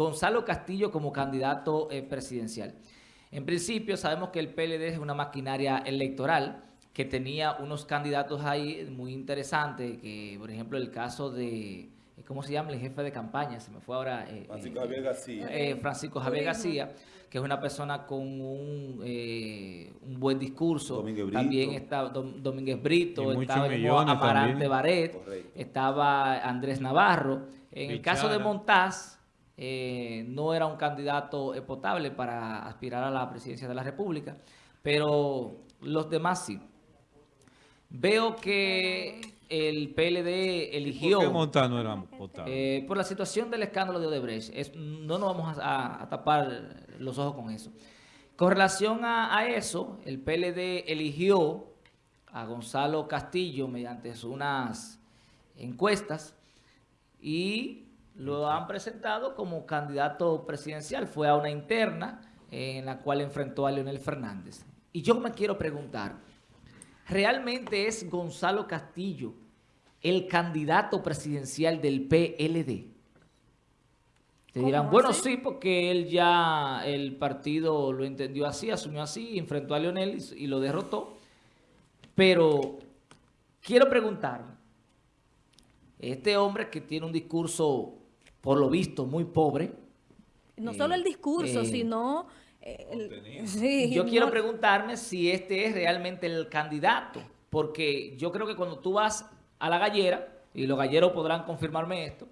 Gonzalo Castillo como candidato eh, presidencial. En principio sabemos que el PLD es una maquinaria electoral que tenía unos candidatos ahí muy interesantes, que por ejemplo el caso de, ¿cómo se llama? El jefe de campaña, se me fue ahora. Eh, Francisco Javier García. Eh, Francisco Javier García, que es una persona con un, un buen discurso. También está Domínguez Brito, estaba Amarante Baret, estaba Andrés Navarro. En el caso de Montaz, eh, no era un candidato potable para aspirar a la presidencia de la República, pero los demás sí. Veo que el PLD eligió... ¿Por qué Montaz no era potable? Eh, por la situación del escándalo de Odebrecht. no nos vamos a, tapar los ojos con eso. Con relación a, a eso, el PLD eligió a Gonzalo Castillo mediante unas encuestas y lo han presentado como candidato presidencial. Fue a una interna en la cual enfrentó a Leonel Fernández. Y yo me quiero preguntar, ¿realmente es Gonzalo Castillo el candidato presidencial del PLD? Te dirán, bueno, sí, porque él ya, el partido lo entendió así, asumió así, enfrentó a Leonel y, y lo derrotó. Pero quiero preguntarme, este hombre que tiene un discurso por lo visto, muy pobre. No solo el discurso, eh, sino... Eh, yo quiero preguntarme si este es realmente el candidato, porque yo creo que cuando tú vas a la gallera, y los galleros podrán confirmarme esto,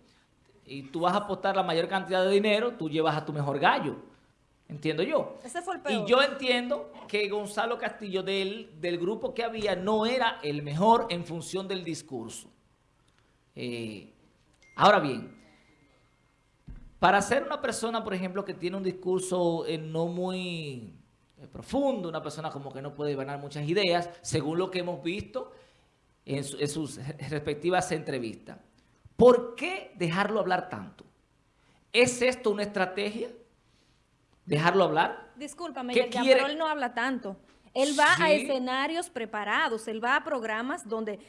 y tú vas a apostar la mayor cantidad de dinero, tú llevas a tu mejor gallo. Entiendo yo. Ese fue el peor. Y yo entiendo que Gonzalo Castillo del, del grupo que había no era el mejor en función del discurso. Eh, ahora bien, para ser una persona, por ejemplo, que tiene un discurso eh, no muy eh, profundo, una persona como que no puede ganar muchas ideas, según lo que hemos visto en, sus respectivas entrevistas. ¿Por qué dejarlo hablar tanto? ¿Es esto una estrategia? ¿Dejarlo hablar? Discúlpame, pero él no habla tanto. Él va a escenarios preparados, él va a programas donde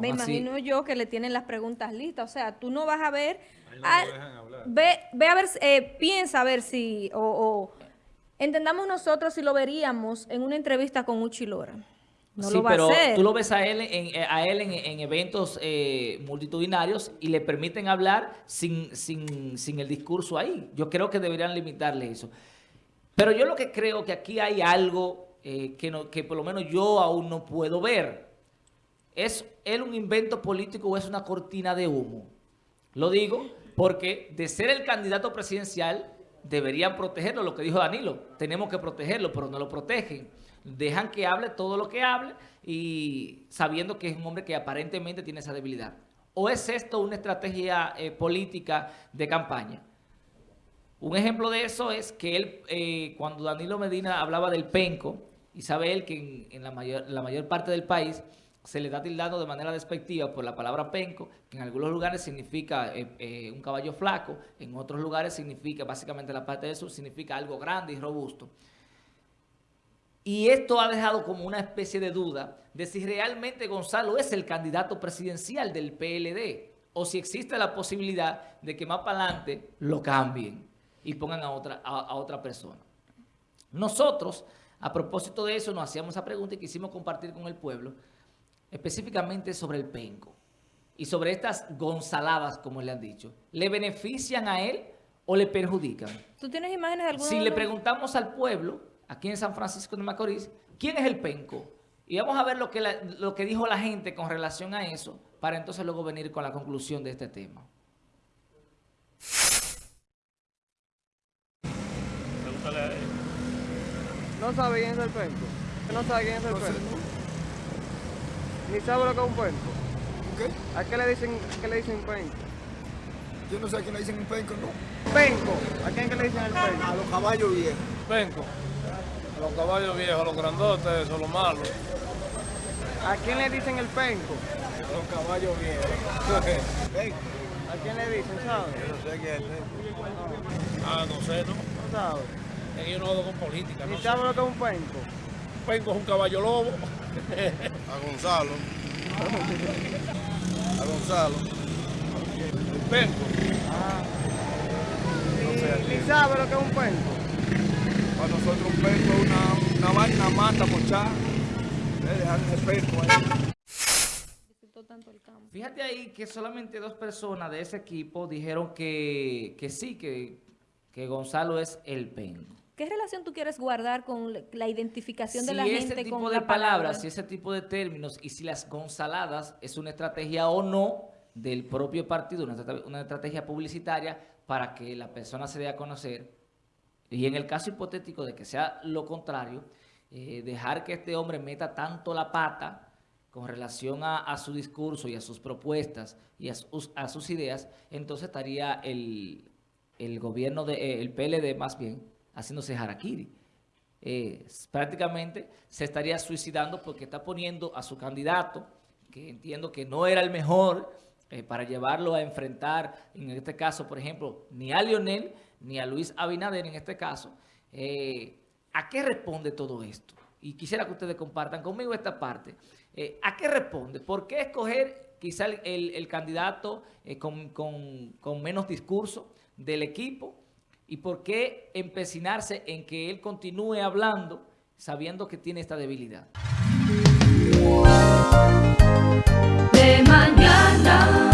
me imagino yo que le tienen las preguntas listas. O sea, tú no vas a ver... ve, ve a ver, eh, piensa a ver si... O, entendamos nosotros si lo veríamos en una entrevista con Uchilora. No lo va pero a hacer. tú lo ves a él en, eh, a él en, eventos eh, multitudinarios y le permiten hablar sin, sin, sin el discurso ahí. Yo creo que deberían limitarle eso. Pero yo lo que creo que aquí hay algo eh, que, no, que por lo menos yo aún no puedo ver. ¿Es él un invento político o es una cortina de humo? Lo digo porque de ser el candidato presidencial deberían protegerlo, lo que dijo Danilo. Tenemos que protegerlo, pero no lo protegen. Dejan que hable todo lo que hable y sabiendo que es un hombre que aparentemente tiene esa debilidad. ¿O es esto una estrategia eh, política de campaña? Un ejemplo de eso es que él, eh, cuando Danilo Medina hablaba del penco, y sabe él que en, la, mayor, la mayor parte del país se le da tildando de manera despectiva por la palabra penco, que en algunos lugares significa eh, eh, un caballo flaco, en otros lugares significa, básicamente la parte del sur, significa algo grande y robusto. Y esto ha dejado como una especie de duda de si realmente Gonzalo es el candidato presidencial del PLD o si existe la posibilidad de que más para adelante lo cambien y pongan a otra, a otra persona. Nosotros a propósito de eso, nos hacíamos esa pregunta y quisimos compartir con el pueblo, específicamente sobre el penco y sobre estas gonzaladas, como le han dicho. ¿Le benefician a él o le perjudican? ¿Tú tienes imágenes de alguno Si le preguntamos al pueblo, aquí en San Francisco de Macorís, ¿quién es el penco? Y vamos a ver lo que, lo que dijo la gente con relación a eso, para entonces luego venir con la conclusión de este tema. ¿No sabe quién es el penco? ¿No sabe quién es el penco? ¿Ni sabe lo que es un penco? ¿Qué? ¿A qué le dicen, qué le dicen penco? Yo no sé a quién le dicen un penco, ¿no? Penco. ¿A quién que le dicen el penco? A los caballos viejos. Penco. A los caballos viejos, a los grandotes, eso, a los malos. ¿A quién le dicen el penco? A los caballos viejos. penco. ¿A quién le dicen, sabes? Yo no sé quién es el penco. Ah, no sé, ¿no? No sabes yo no hago con política. ¿Y sabes lo que es un penco? Un penco es un caballo lobo. A Gonzalo. A Gonzalo. penco. Ah. ¿Y sabe lo que es un penco? Para nosotros un penco es una, una vaina mata pochada. Dejar ese penco ahí. Fíjate ahí que solamente dos personas de ese equipo dijeron que, que sí, que, que Gonzalo es el penco. ¿Qué relación tú quieres guardar con la identificación de la gente ese tipo con de la palabras, palabra? si ese tipo de términos y si las gonzaladas es una estrategia o no del propio partido, una, estrate- una estrategia publicitaria para que la persona se dé a conocer y en el caso hipotético de que sea lo contrario, eh, dejar que este hombre meta tanto la pata con relación a, a su discurso y a sus propuestas y a sus, a sus ideas, entonces estaría el, el gobierno, de, eh, el PLD más bien, haciéndose harakiri. Eh, prácticamente se estaría suicidando porque está poniendo a su candidato, que entiendo que no era el mejor eh, para llevarlo a enfrentar, en este caso, por ejemplo, ni a Lionel ni a Luis Abinader en este caso. Eh, ¿A qué responde todo esto? Y quisiera que ustedes compartan conmigo esta parte. ¿A qué responde? ¿Por qué escoger quizá el, el- candidato con, con- con menos discurso del equipo? ¿Y por qué empecinarse en que él continúe hablando sabiendo que tiene esta debilidad? de mañana.